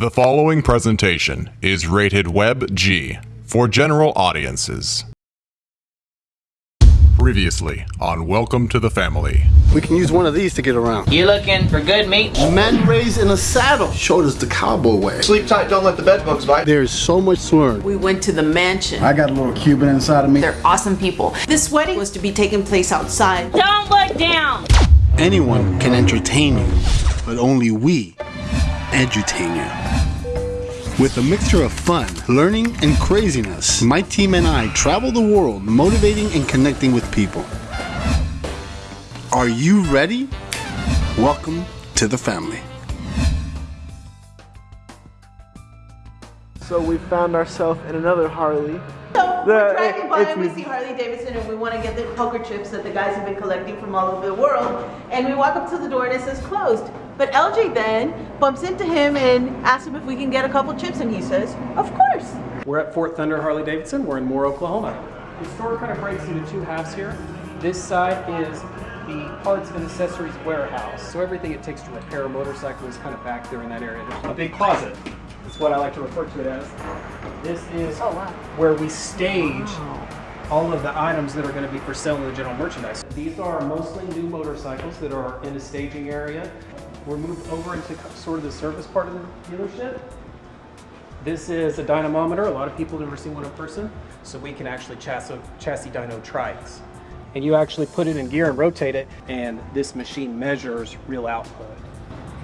The following presentation is rated Web G for general audiences. Previously on Welcome to the Family. We can use one of these to get around. You looking for good meat? Men raised in a saddle showed us the cowboy way. Sleep tight, don't let the bedbugs bite. There's so much to learn. We went to the mansion. I got a little Cuban inside of me. They're awesome people. This wedding was to be taking place outside. Don't look down! Anyone can entertain you, but only we edutain you. With a mixture of fun, learning, and craziness, my team and I travel the world motivating and connecting with people. Are you ready? Welcome to the family. So we found ourselves in another Harley. So The- we're driving by and we see Harley Davidson and we want to get the poker chips that the guys have been collecting from all over the world. And we walk up to the door and it says closed. But LJ then bumps into him and asks him if we can get a couple chips and he says, of course. We're at Fort Thunder Harley Davidson. We're in Moore, Oklahoma. The store kind of breaks into two halves here. This side is the parts and accessories warehouse. So everything it takes to repair a motorcycle is kind of back there in that area. There's a big closet. That's what I like to refer to it as. This is oh, where we stage all of the items that are going to be for sale in the general merchandise. These are mostly new motorcycles that are in a staging area. We're moved over into sort of the service part of the dealership. This is a dynamometer. A lot of people have never seen one in person, so we can actually chassis, chassis dyno trikes. And you actually put it in gear and rotate it, and this machine measures real output.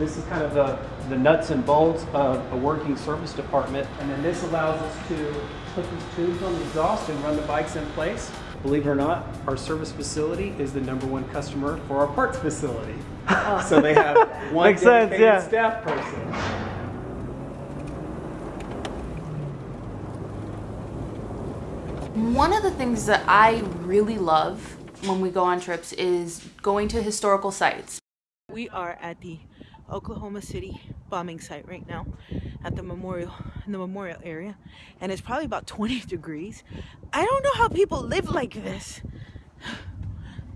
This is kind of the, the nuts and bolts of a working service department, and then this allows us to put these tubes on the exhaust and run the bikes in place. Believe it or not, our service facility is the number one customer for our parts facility. So they have one Makes sense, yeah. staff person. One of the things that I really love when we go on trips is going to historical sites. We are at the Oklahoma City bombing site right now at the memorial in the memorial area and it's probably about 20 degrees. I don't know how people live like this.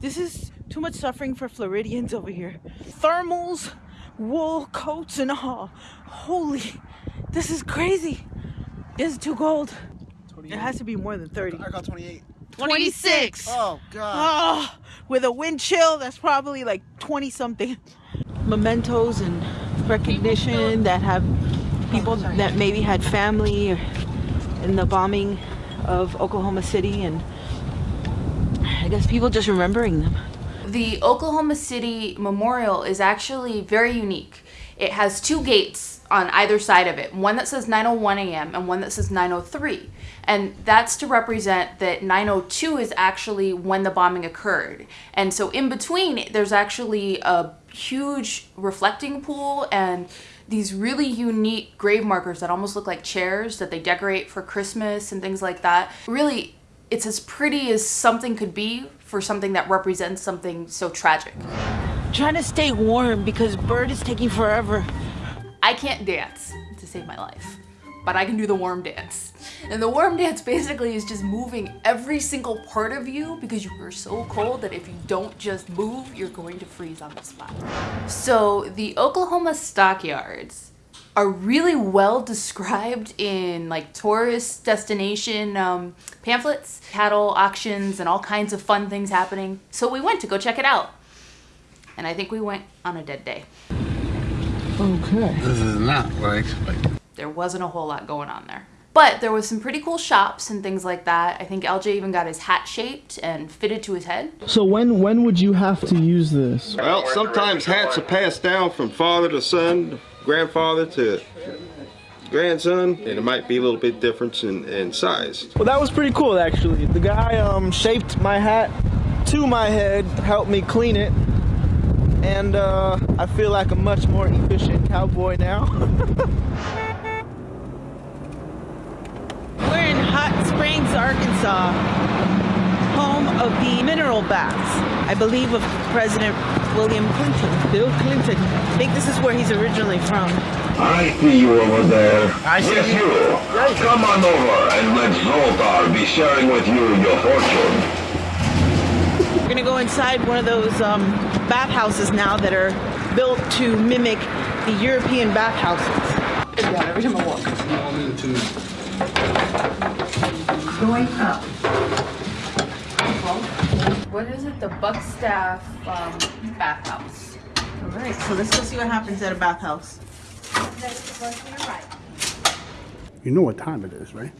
This is too much suffering for Floridians over here. Thermals, wool coats and all. Holy, this is crazy. This is too cold. It has to be more than 30. I got 28. 26. Oh, God. Oh, with a wind chill, that's probably like 20 something. Mementos and recognition that have people oh, that maybe had family in the bombing of Oklahoma City, and I guess people just remembering them. The Oklahoma City Memorial is actually very unique. It has two gates on either side of it, one that says 901 a.m. and one that says 903. And that's to represent that 902 is actually when the bombing occurred. And so in between, there's actually a huge reflecting pool and these really unique grave markers that almost look like chairs that they decorate for Christmas and things like that. Really, it's as pretty as something could be for something that represents something so tragic. Trying to stay warm because Bert is taking forever. I can't dance to save my life, but I can do the warm dance. And the warm dance basically is just moving every single part of you because you are so cold that if you don't just move, you're going to freeze on the spot. So the Oklahoma stockyards are really well described in like tourist destination um, pamphlets, cattle auctions, and all kinds of fun things happening. So we went to go check it out. And I think we went on a dead day. Okay. This is not what I expected. there wasn't a whole lot going on there. But there was some pretty cool shops and things like that. I think LJ even got his hat shaped and fitted to his head. So when when would you have to use this? Well, sometimes hats are passed down from father to son, grandfather to grandson, and it might be a little bit difference in, in size. Well, that was pretty cool actually. The guy um shaped my hat to my head, helped me clean it, and uh, I feel like a much more efficient cowboy now. We're in Hot Springs, Arkansas, home of the mineral baths, I believe of President William Clinton, Bill Clinton. I think this is where he's originally from. I see you over there. I see yes, you. Come on over and let Zoltar be sharing with you your fortune. We're gonna go inside one of those um, bathhouses now that are built to mimic the European bathhouses. down every time I walk. I'm into Going up. What is it? The Buckstaff um, bathhouse. All right, so let's go see what happens at a bathhouse. You know what time it is, right?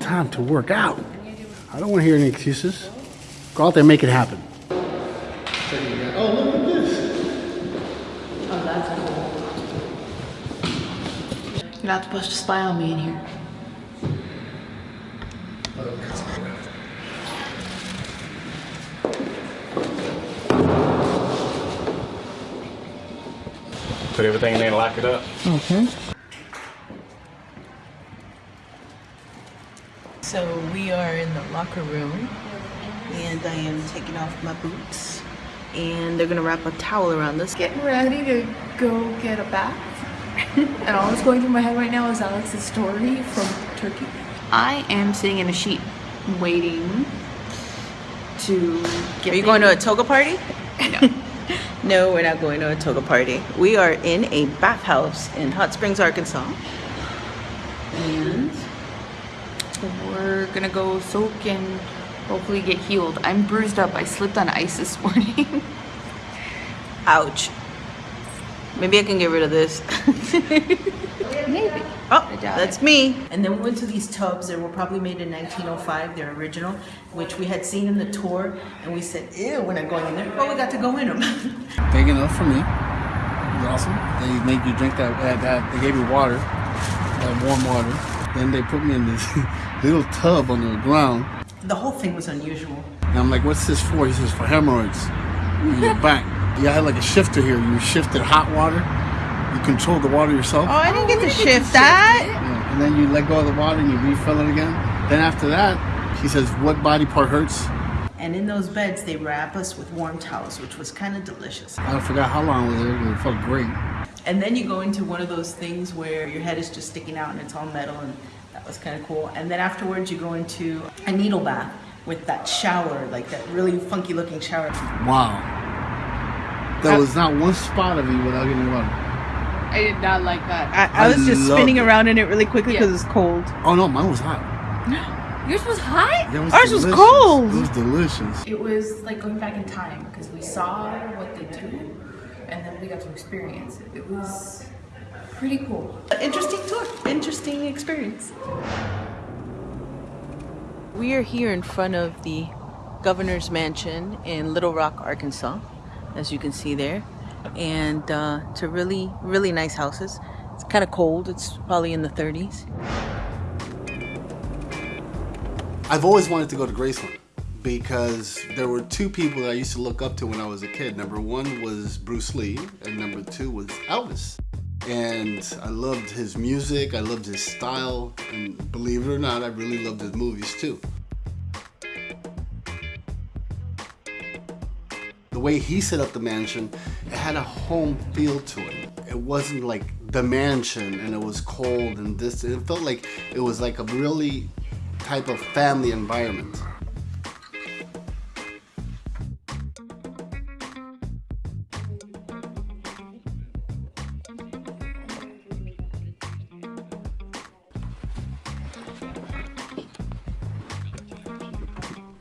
Time to work out. I don't want to hear any excuses. Go out there and make it happen. Oh, look at this. Oh, that's cool. You're not supposed to spy on me in here. Put everything in there and lock it up. Okay. So we are in the locker room and I am taking off my boots and they're gonna wrap a towel around this. Getting ready to go get a bath. and all that's going through my head right now is Alex's story from Turkey. I am sitting in a sheet waiting to get Are you going to a toga party? No. no, we're not going to a toga party. We are in a bathhouse in Hot Springs, Arkansas. And we're gonna go soak and hopefully get healed. I'm bruised up. I slipped on ice this morning. Ouch. Maybe I can get rid of this. Maybe. Oh, that's me. And then we went to these tubs. that were probably made in 1905. They're original, which we had seen in the tour. And we said, ew, we're not going in there. But we got to go in them. Big enough for me. It was awesome. They made you drink that, that, that they gave you water, that warm water. Then they put me in this little tub on the ground. the whole thing was unusual. And I'm like, what's this for? He says, for hemorrhoids in your back. Yeah, I had like a shifter here. You shifted hot water. You controlled the water yourself. Oh, I didn't get to oh, shift that. Yeah, and then you let go of the water and you refill it again. Then after that, he says, what body part hurts? And in those beds, they wrap us with warm towels, which was kind of delicious. I forgot how long I was there, but it felt great. And then you go into one of those things where your head is just sticking out and it's all metal, and that was kind of cool. And then afterwards, you go into a needle bath with that shower, like that really funky looking shower. Wow. There was not one spot of you without getting water. I did not like that. I, I was just spinning it. around in it really quickly Yeah. because it's cold. Oh no, mine was hot. No. Yours was hot? It was Ours was cold. It was delicious. It was like going back in time because we saw what they do and then we got to experience it. It was pretty cool. Interesting tour, interesting experience. We are here in front of the governor's mansion in Little Rock, Arkansas, as you can see there. And uh, a really, really nice houses. It's kind of cold. It's probably in the 30s. I've always wanted to go to Graceland because there were two people that I used to look up to when I was a kid. Number one was Bruce Lee, and number two was Elvis. And I loved his music, I loved his style, and believe it or not, I really loved his movies too. Way he set up the mansion, it had a home feel to it. It wasn't like the mansion and it was cold and this, it felt like it was like a really type of family environment.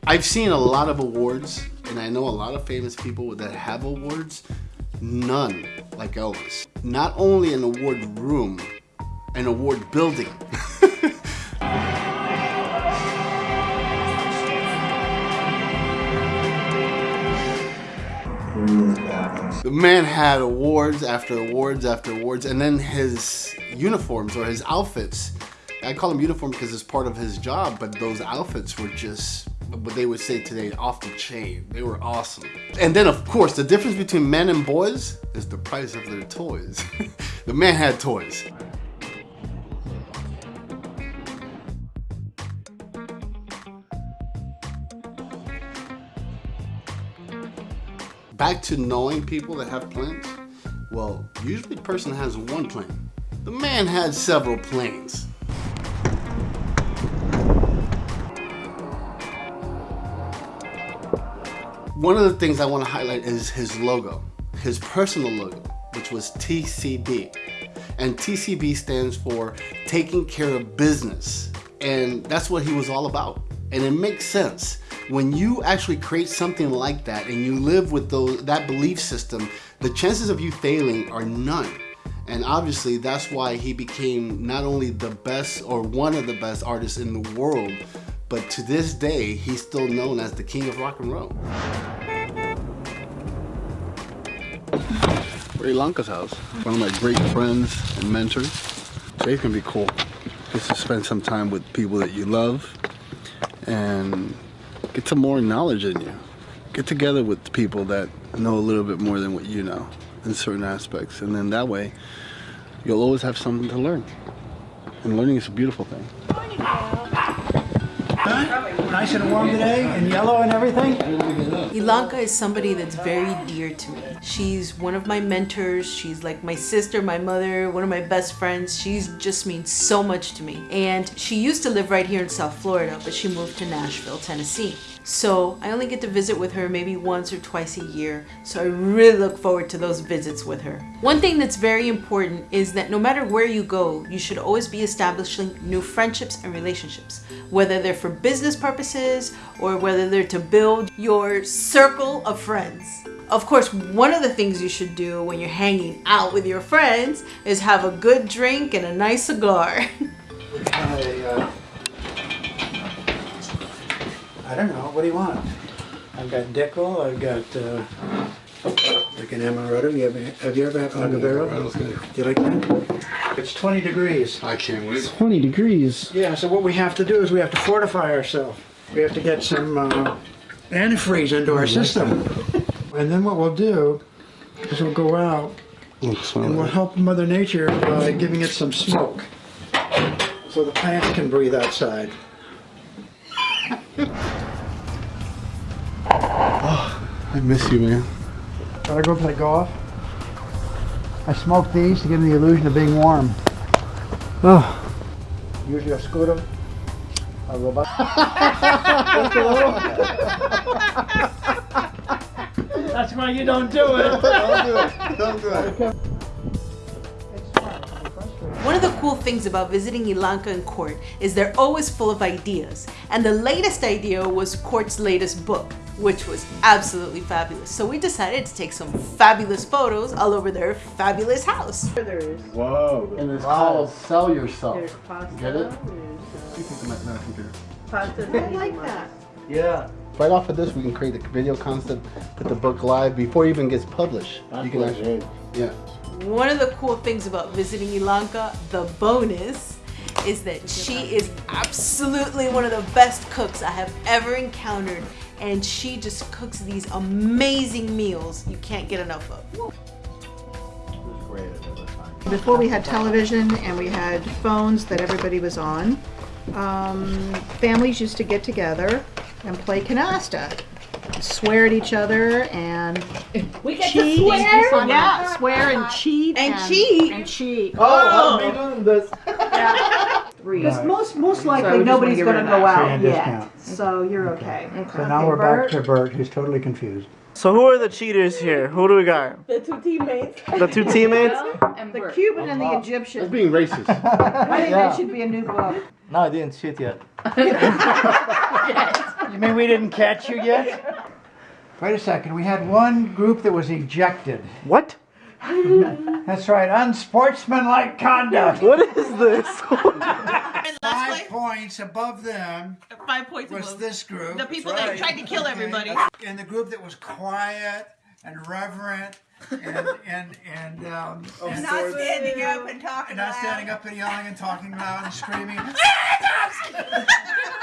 I've seen a lot of awards, and I know a lot of famous people that have awards. None like Elvis. Not only an award room, an award building. The man had awards after awards after awards, and then his uniforms or his outfits. I call them uniform because it's part of his job, but those outfits were just what they would say today off the chain. They were awesome. And then, of course, the difference between men and boys is the price of their toys. the man had toys. Back to knowing people that have planes. Well, usually person has one plane. The man had several planes. One of the things I want to highlight is his logo, his personal logo, which was TCB. And TCB stands for taking care of business. And that's what he was all about. And it makes sense. When you actually create something like that and you live with those, that belief system, the chances of you failing are none. And obviously that's why he became not only the best or one of the best artists in the world, but to this day, he's still known as the king of rock and roll. Ilanka's house, one of my great friends and mentors. Today's gonna be cool. Just to spend some time with people that you love and get some more knowledge in you. Get together with people that know a little bit more than what you know in certain aspects. And then that way, you'll always have something to learn. And learning is a beautiful thing. Nice and warm today, and yellow and everything. Ilanka is somebody that's very dear to me. She's one of my mentors. She's like my sister, my mother, one of my best friends. She just means so much to me. And she used to live right here in South Florida, but she moved to Nashville, Tennessee. So I only get to visit with her maybe once or twice a year. So I really look forward to those visits with her. One thing that's very important is that no matter where you go, you should always be establishing new friendships and relationships, whether they're for business purposes or whether they're to build your circle of friends. Of course, one of the things you should do when you're hanging out with your friends is have a good drink and a nice cigar. I, uh, I don't know. What do you want? I've got Dickel. I've got uh, like an amaretto. You have, have you ever had agavero? Do you like that? It's 20 degrees. I can't wait. 20 degrees. Yeah. So what we have to do is we have to fortify ourselves. We have to get some uh, antifreeze into our system. And then what we'll do is we'll go out and we'll help Mother Nature by giving it some smoke. So the plants can breathe outside. I miss you, man. Gotta go play golf. I smoke these to give them the illusion of being warm. Oh. Usually a scooter. A robot. That's why you don't do it. Don't do it. Don't do it. One of the cool things about visiting Ilanka and Court is they're always full of ideas. And the latest idea was Court's latest book, which was absolutely fabulous. So we decided to take some fabulous photos all over their fabulous house. There is. Whoa. And it's called Sell Yourself. There's pasta. Get it? There's You can come at my computer. pasta. I like that. Yeah. Right off of this, we can create a video concept, put the book live before it even gets published. you can actually, yeah. One of the cool things about visiting Ilanka, the bonus, is that she is absolutely one of the best cooks I have ever encountered. And she just cooks these amazing meals you can't get enough of. Before we had television and we had phones that everybody was on, um, families used to get together and play canasta. Swear at each other and We get to cheat. swear? Yeah, swear and cheat. And cheat. And cheat. Oh, me doing this. Because most, most So likely we just nobody's wanna get gonna of go that. out Free yet. discount. So you're okay. So now we're back to Bert, who's totally confused. So who are the cheaters here? Who do we got? The two teammates. The two teammates? and The Cuban and the Egyptian. That's being racist. I think that should be a new book. No, I didn't cheat yet. You mean we didn't catch you yet? Wait a second, we had one group that was ejected. What? That's right, unsportsmanlike conduct. What is this? Five points above them Five points was above. this group. The people that tried to kill everybody. And the group that was quiet and reverent and and and um, and not standing up and talking and not loud. standing up and yelling and talking loud and screaming.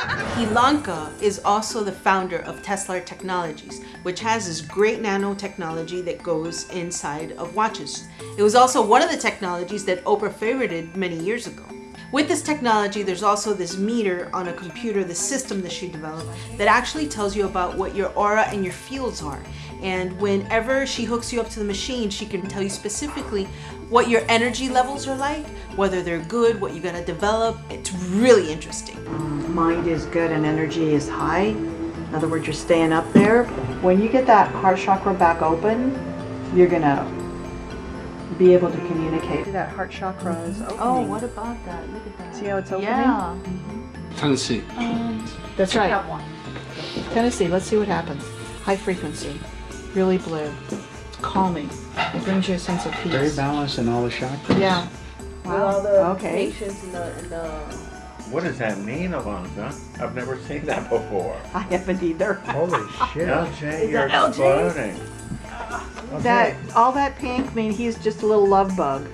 Ilanka is also the founder of Tesla Technologies, which has this great nanotechnology that goes inside of watches. It was also one of the technologies that Oprah favorited many years ago. With this technology, there's also this meter on a computer, the system that she developed, that actually tells you about what your aura and your fields are. And whenever she hooks you up to the machine, she can tell you specifically what your energy levels are like, whether they're good, what you gotta develop. It's really interesting. Mind is good and energy is high. In other words, you're staying up there. When you get that heart chakra back open, you're gonna be able to communicate. That heart chakra is oh, opening. Oh, what about that? Look at that. See how it's opening? Yeah. Mm-hmm. Tennessee. Um, that's right. Tennessee, let's see what happens. High frequency, really blue, calming. It brings you a sense of peace. Very balanced in all the chakras. Yeah. Wow. okay. in the, in the What does that mean, Alonzo? I've never seen that before. I haven't either. Holy shit. LJ, you're that LJ? exploding. That all that pink mean he's just a little love bug.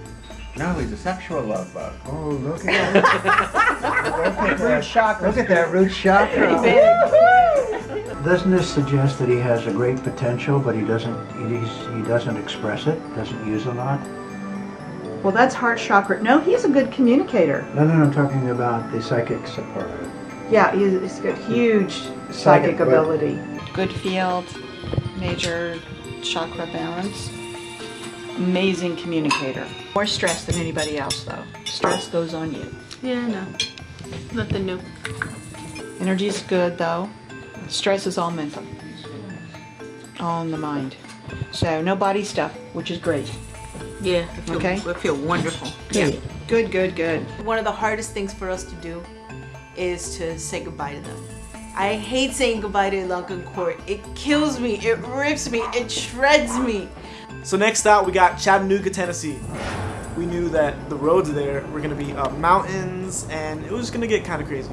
No, he's a sexual love bug. Oh, look at that. Root chakra. Look at that root chakra. Pretty big. Doesn't this suggest that he has a great potential, but he doesn't he's, he doesn't express it, doesn't use a lot? Well, that's heart chakra. No, he's a good communicator. No, no, no, I'm talking about the psychic support. Yeah, he's, he's got huge psychic Psychic, ability. Good field, major chakra balance. Amazing communicator. More stress than anybody else, though. Stress goes on you. Yeah, no. Nothing new. Energy's good, though. Stress is all mental. All in the mind. So, no body stuff, which is great. Yeah, I feel, Okay. I feel wonderful. Good. Good, good, good. One of the hardest things for us to do is to say goodbye to them. I hate saying goodbye to Ilanka and Court. It kills me, it rips me, it shreds me. So next out, we got Chattanooga, Tennessee. We knew that the roads there were gonna be up mountains, and it was gonna get kind of crazy.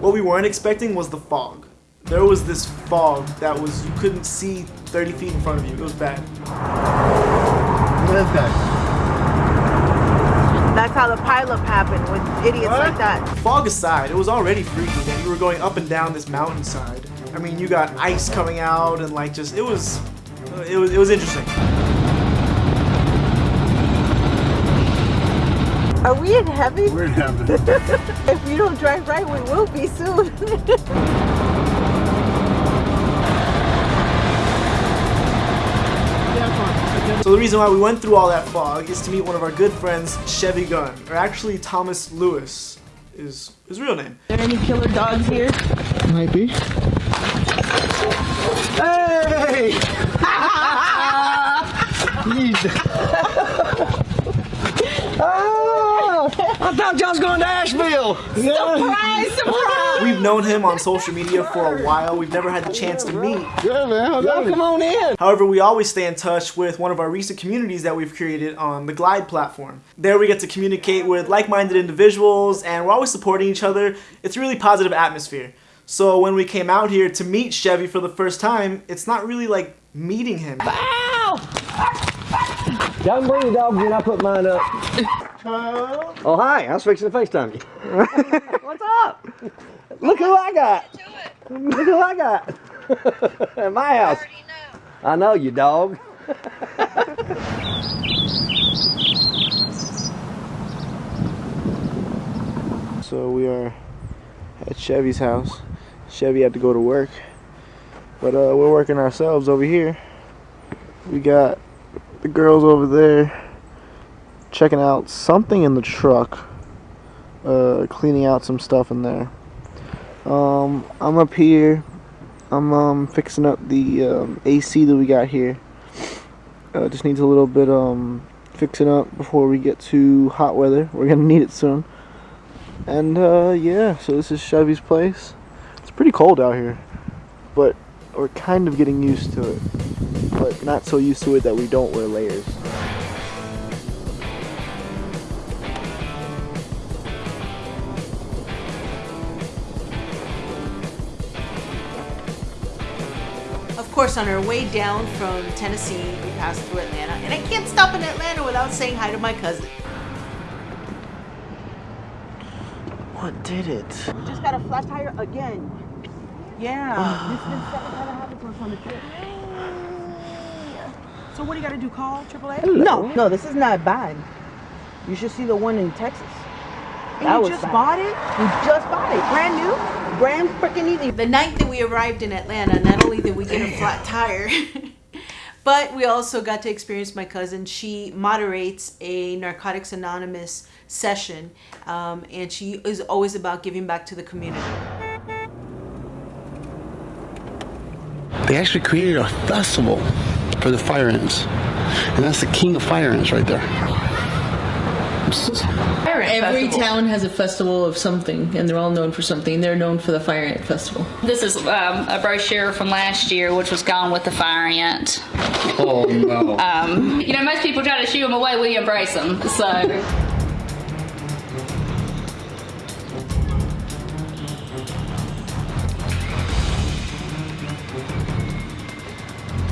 What we weren't expecting was the fog. There was this fog that was you couldn't see 30 feet in front of you. It was bad. Look at that. That's how the pileup happened with idiots like that. Fog aside, it was already freaky, and you were going up and down this mountainside. I mean, you got ice coming out, and like just it was, uh, it was, it was interesting. Are we in heaven? We're in heaven. if you don't drive right, we will be soon. So the reason why we went through all that fog is to meet one of our good friends, Chevy Gunn, or actually Thomas Lewis is his real name. Are there any killer dogs here? Might be. Hey! oh, I thought y'all was going to Asheville. Surprise, surprise! We've known him on social media for a while. We've never had the chance to meet. Yeah, man. Y'all come on in. However, we always stay in touch with one of our recent communities that we've created on the Glide platform. There we get to communicate with like-minded individuals and we're always supporting each other. It's a really positive atmosphere. So when we came out here to meet Chevy for the first time, it's not really like meeting him. Y'all can bring your dogs in, I'll put mine up. Oh, hi, I was fixing to FaceTime you. What's up? Look who I got. Look who I got. At my house. I know you, dog. So we are at Chevy's house. Chevy had to go to work, but uh, we're working ourselves over here. We got the girls over there checking out something in the truck, uh, cleaning out some stuff in there. Um, I'm up here. I'm um, fixing up the um, AC that we got here. Uh, just needs a little bit um, fixing up before we get to hot weather. We're gonna need it soon. And uh, yeah, so this is Chevy's place. It's pretty cold out here, but we're kind of getting used to it. But not so used to it that we don't wear layers. Course, on our way down from Tennessee, we passed through Atlanta, and I can't stop in Atlanta without saying hi to my cousin. What did it? We just got a flat tire again. Yeah, this is the second time it happened to us on the trip. So what do you got to do? Call AAA? No, no, this is not bad. You should see the one in Texas. And That you was just bad. bought it? We just bought it, brand new, brand freaking easy. The night that we arrived in Atlanta, not only did we get a flat tire, but we also got to experience my cousin. She moderates a Narcotics Anonymous session, um, and she is always about giving back to the community. They actually created a festival for the fire ants. And that's the king of fire ants right there. Every town has a festival of something, and they're all known for something. They're known for the Fire Ant Festival. This is um, a brochure from last year, which was Gone with the Fire Ant. Oh no. Um, you know, most people try to shoo them away. We embrace them. So.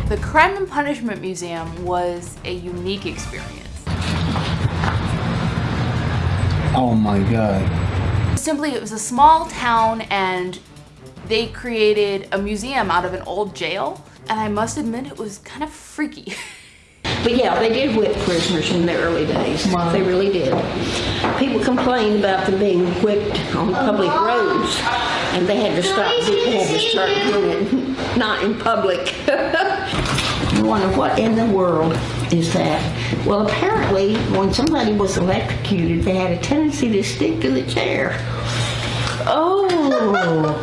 The Crime and Punishment Museum was a unique experience. Oh my god. Simply, it was a small town and they created a museum out of an old jail. And I must admit, it was kind of freaky. But yeah, they did whip prisoners in the early days. They really did. People complained about them being whipped on public roads, and they had to stop. They had to start doing it not in public. You wonder what in the world is that? Well, apparently, when somebody was electrocuted, they had a tendency to stick to the chair. Oh!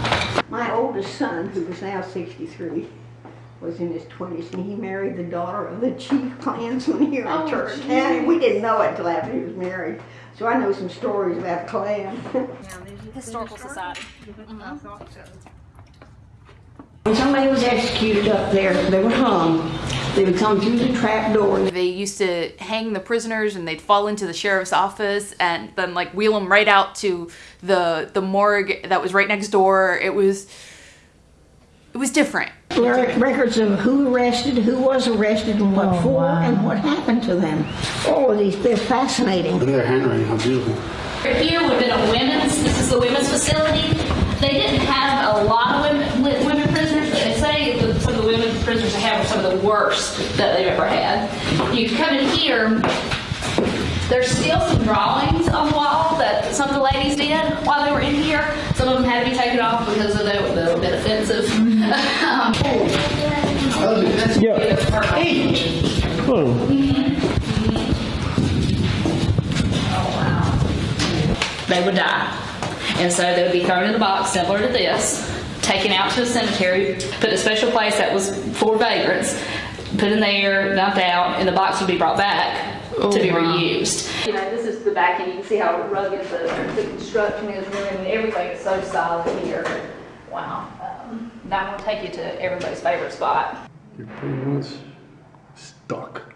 My oldest son, who is now 63, was in his 20s, and he married the daughter of the chief Klansman here Oh, in church. geez. And we didn't know it until after he was married. So I know some stories about the Klan. Historical Society. Uh-huh. When somebody was executed up there, they were hung. They would come through the trap door. They used to hang the prisoners and they'd fall into the sheriff's office and then like wheel them right out to the the morgue that was right next door. It was it was different. Records of who arrested, who was arrested, and what oh, for, and what happened to them. All of these, they're fascinating. Look at their handwriting, how beautiful. Here would have been a women's, this is the women's facility. They didn't have a lot of women prisoners, but they say that some of the women prisoners they have are some of the worst that they've ever had. You come in here, there's still some drawings on the wall that some of the ladies did while they were in here. Some of them had to be taken off because of they were they were a bit offensive. Um, they would die. And so they would be thrown in a box similar to this, taken out to a cemetery, put in a special place that was for vagrants, put in there, dumped out, and the box would be brought back to be reused. You know, this is the back, and you can see how rugged the, the construction is, and everything is so solid here. Wow. Um, now I'm going to take you to everybody's favorite spot. You're pretty much stuck.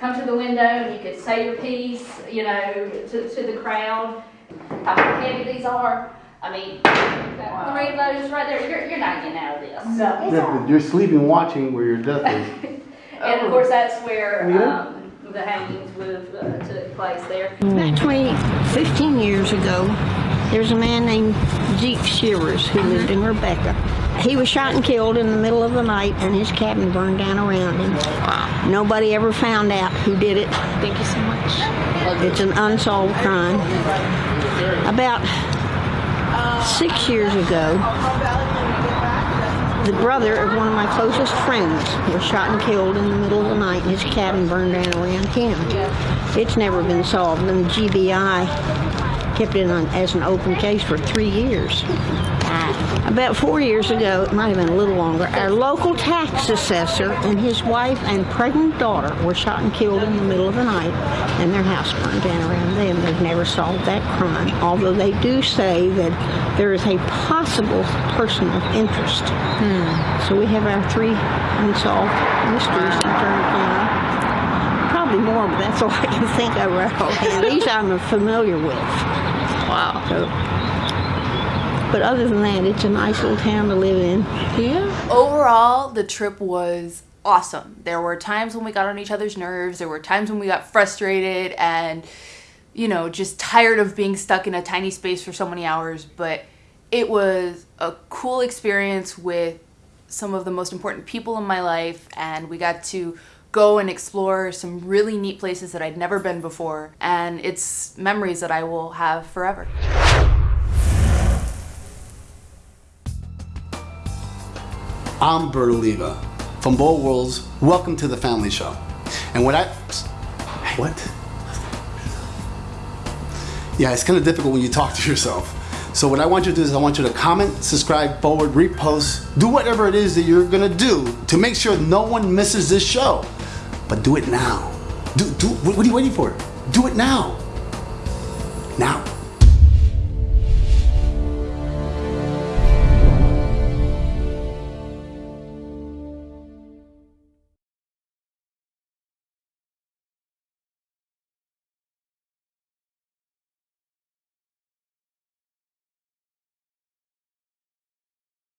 come to the window and you could say your piece, you know, to, to the crowd. How heavy these are. I mean, three of those right there, you're, you're not getting out of this. Yeah, but you're sleeping watching where your death is. And of course, that's where um, the hangings would uh, took place there. About 20, 15 years ago, there's a man named Zeke Shivers who lived in Rebecca. He was shot and killed in the middle of the night, and his cabin burned down around him. Wow. Nobody ever found out who did it. Thank you so much. It's an unsolved crime. About six years ago, the brother of one of my closest friends was shot and killed in the middle of the night, his cabin burned down around him. It's never been solved, and the GBI kept it on, as an open case for three years. About four years ago, it might have been a little longer, our local tax assessor and his wife and pregnant daughter were shot and killed in the middle of the night, and their house burned down around them. They've never solved that crime, although they do say that there is a possible person of interest. Hmm. So we have our three unsolved mysteries in Turner County. Probably more, but that's all I can think of right. These I'm familiar with. Wow. So, but other than that, it's a nice little town to live in. Yeah. Overall, the trip was awesome. There were times when we got on each other's nerves, there were times when we got frustrated and, you know, just tired of being stuck in a tiny space for so many hours. But it was a cool experience with some of the most important people in my life, and we got to go and explore some really neat places that I'd never been before. And it's memories that I will have forever. I'm Bert Oliva from Bold Worlds. Welcome to the Family Show. And what I. What? Yeah, it's kind of difficult when you talk to yourself. So what I want you to do is I want you to comment, subscribe, forward, repost, do whatever it is that you're gonna do to make sure no one misses this show. But do it now. Do, do, what are you waiting for? Do it now.